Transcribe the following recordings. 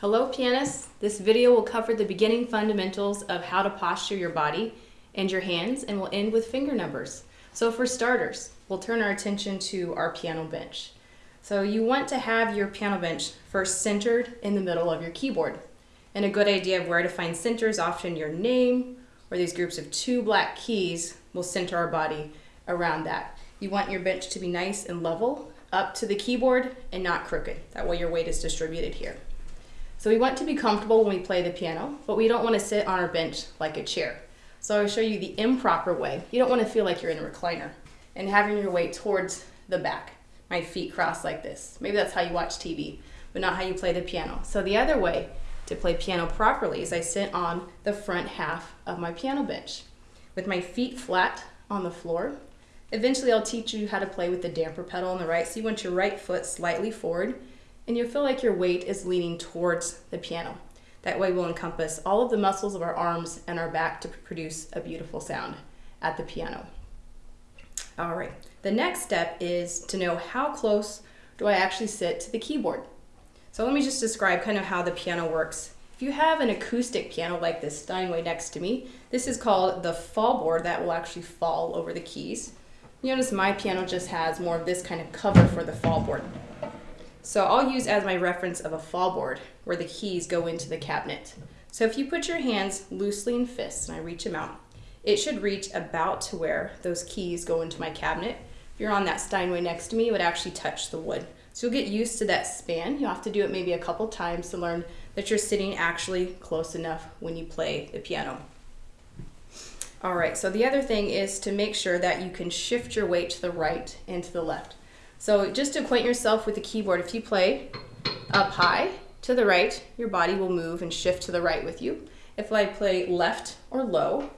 Hello pianists! This video will cover the beginning fundamentals of how to posture your body and your hands and we'll end with finger numbers. So for starters, we'll turn our attention to our piano bench. So you want to have your piano bench first centered in the middle of your keyboard. And a good idea of where to find center is often your name or these groups of two black keys will center our body around that. You want your bench to be nice and level up to the keyboard and not crooked. That way your weight is distributed here. So we want to be comfortable when we play the piano, but we don't want to sit on our bench like a chair. So I'll show you the improper way. You don't want to feel like you're in a recliner and having your weight towards the back. My feet crossed like this. Maybe that's how you watch TV, but not how you play the piano. So the other way to play piano properly is I sit on the front half of my piano bench with my feet flat on the floor. Eventually I'll teach you how to play with the damper pedal on the right. So you want your right foot slightly forward and you'll feel like your weight is leaning towards the piano. That way we'll encompass all of the muscles of our arms and our back to produce a beautiful sound at the piano. All right, the next step is to know how close do I actually sit to the keyboard. So let me just describe kind of how the piano works. If you have an acoustic piano like this Steinway next to me, this is called the fall board that will actually fall over the keys. You notice my piano just has more of this kind of cover for the fall board. So I'll use as my reference of a fall board where the keys go into the cabinet. So if you put your hands loosely in fists and I reach them out, it should reach about to where those keys go into my cabinet. If you're on that Steinway next to me, it would actually touch the wood. So you'll get used to that span. You'll have to do it maybe a couple times to learn that you're sitting actually close enough when you play the piano. All right, so the other thing is to make sure that you can shift your weight to the right and to the left. So just to acquaint yourself with the keyboard, if you play up high to the right, your body will move and shift to the right with you. If I play left or low,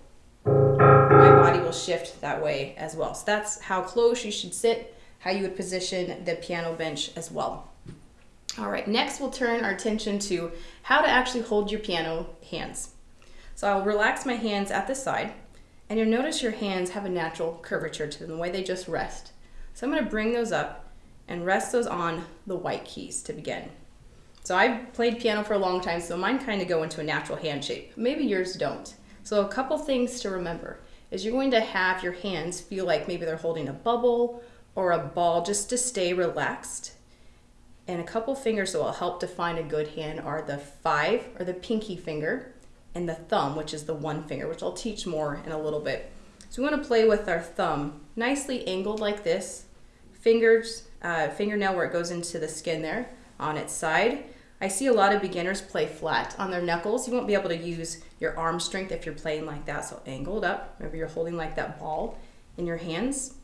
my body will shift that way as well. So that's how close you should sit, how you would position the piano bench as well. All right, next we'll turn our attention to how to actually hold your piano hands. So I'll relax my hands at the side, and you'll notice your hands have a natural curvature to them, the way they just rest. So I'm going to bring those up and rest those on the white keys to begin. So I've played piano for a long time, so mine kind of go into a natural hand shape. Maybe yours don't. So a couple things to remember is you're going to have your hands feel like maybe they're holding a bubble or a ball just to stay relaxed. And a couple fingers that will help define a good hand are the five or the pinky finger and the thumb, which is the one finger, which I'll teach more in a little bit. So we want to play with our thumb nicely angled like this, fingers, uh, fingernail where it goes into the skin there on its side. I see a lot of beginners play flat on their knuckles. You won't be able to use your arm strength if you're playing like that, so angled up. Maybe you're holding like that ball in your hands.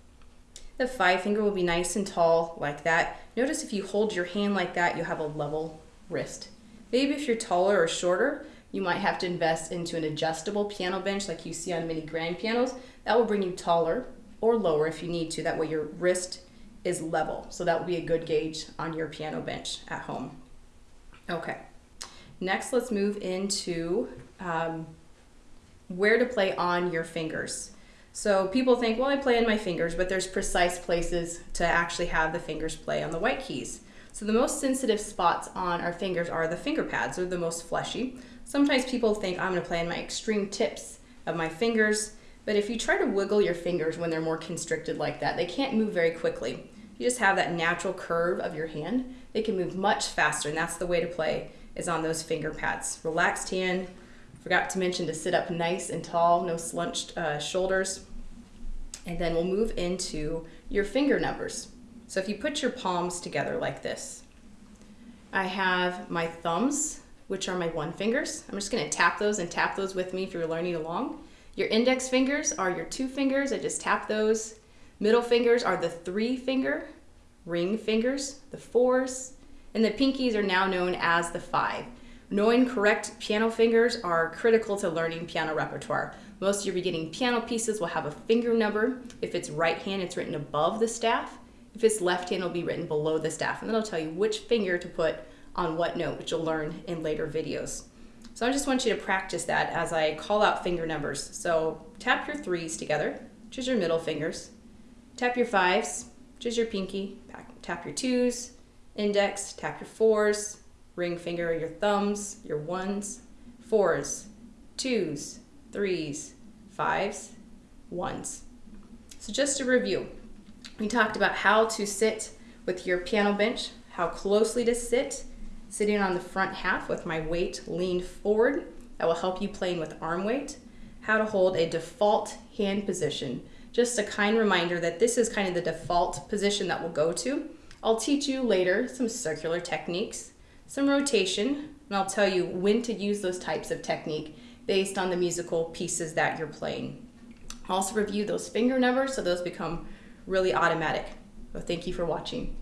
The five finger will be nice and tall like that. Notice if you hold your hand like that, you have a level wrist. Maybe if you're taller or shorter, you might have to invest into an adjustable piano bench like you see on many grand pianos. That will bring you taller or lower if you need to. That way your wrist is level. So that will be a good gauge on your piano bench at home. Okay, next let's move into um, where to play on your fingers. So people think, well, I play in my fingers, but there's precise places to actually have the fingers play on the white keys. So the most sensitive spots on our fingers are the finger pads, they're the most fleshy. Sometimes people think I'm gonna play on my extreme tips of my fingers, but if you try to wiggle your fingers when they're more constricted like that, they can't move very quickly. You just have that natural curve of your hand. They can move much faster, and that's the way to play is on those finger pads. Relaxed hand. Forgot to mention to sit up nice and tall, no slunched uh, shoulders. And then we'll move into your finger numbers. So if you put your palms together like this, I have my thumbs which are my one fingers. I'm just gonna tap those and tap those with me if you're learning along. Your index fingers are your two fingers. I just tap those. Middle fingers are the three finger. Ring fingers, the fours. And the pinkies are now known as the five. Knowing correct piano fingers are critical to learning piano repertoire. Most of your beginning piano pieces will have a finger number. If it's right hand, it's written above the staff. If it's left hand, it'll be written below the staff. And then it'll tell you which finger to put on what note, which you'll learn in later videos. So I just want you to practice that as I call out finger numbers. So tap your threes together, which is your middle fingers. Tap your fives, which is your pinky. Tap your twos, index, tap your fours, Ring finger your thumbs, your ones, fours, twos, threes, fives, ones. So just to review, we talked about how to sit with your piano bench, how closely to sit, sitting on the front half with my weight leaned forward. That will help you playing with arm weight. How to hold a default hand position. Just a kind reminder that this is kind of the default position that we'll go to. I'll teach you later some circular techniques, some rotation, and I'll tell you when to use those types of technique based on the musical pieces that you're playing. I'll also review those finger numbers so those become really automatic. So thank you for watching.